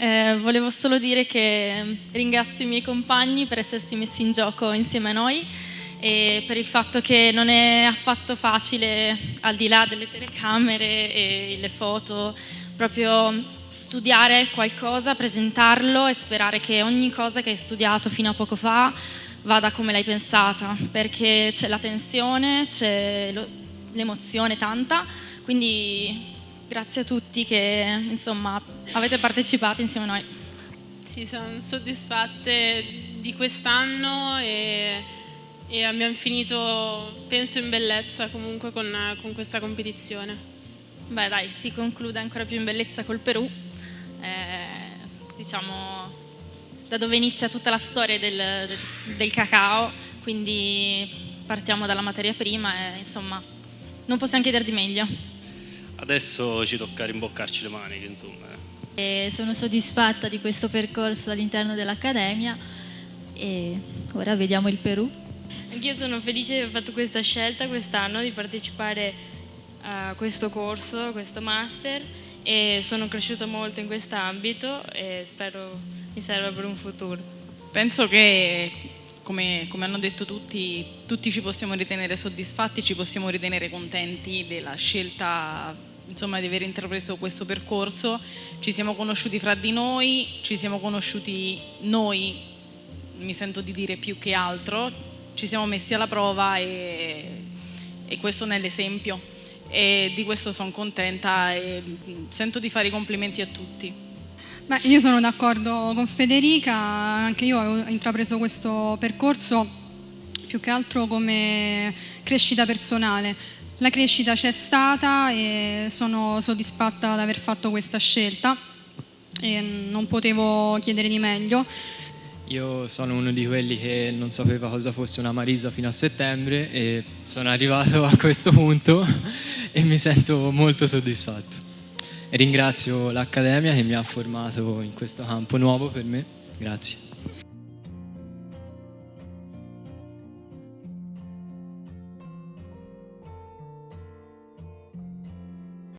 eh, volevo solo dire che ringrazio i miei compagni per essersi messi in gioco insieme a noi e per il fatto che non è affatto facile, al di là delle telecamere e le foto, proprio studiare qualcosa, presentarlo e sperare che ogni cosa che hai studiato fino a poco fa vada come l'hai pensata, perché c'è la tensione, c'è l'emozione tanta, quindi grazie a tutti che insomma avete partecipato insieme a noi. Sì, sono soddisfatte di quest'anno e, e, abbiamo finito, penso, in bellezza comunque con, con questa competizione. Beh dai, si conclude ancora più in bellezza col Perù, eh, diciamo da dove inizia tutta la storia del, del, cacao, quindi partiamo dalla materia prima e insomma non possiamo chiedere di meglio. Adesso ci tocca rimboccarci le maniche, insomma. Eh. E sono soddisfatta di questo percorso all'interno dell'Accademia e ora vediamo il Perù. Anch'io sono felice di aver fatto questa scelta quest'anno di partecipare a questo corso, a questo master e sono cresciuta molto in quest'ambito e spero mi serva per un futuro. Penso che come, come, hanno detto tutti, tutti ci possiamo ritenere soddisfatti, ci possiamo ritenere contenti della scelta insomma, di aver intrapreso questo percorso. Ci siamo conosciuti fra di noi, ci siamo conosciuti noi, mi sento di dire più che altro, ci siamo messi alla prova e, e questo ne è l'esempio e di questo sono contenta e sento di fare i complimenti a tutti. Beh, io sono d'accordo con Federica, anche io ho intrapreso questo percorso più che altro come crescita personale. La crescita c'è stata e sono soddisfatta di aver fatto questa scelta e non potevo chiedere di meglio. Io sono uno di quelli che non sapeva cosa fosse una Marisa fino a settembre e sono arrivato a questo punto e mi sento molto soddisfatto. Ringrazio l'Accademia che mi ha formato in questo campo nuovo per me. Grazie.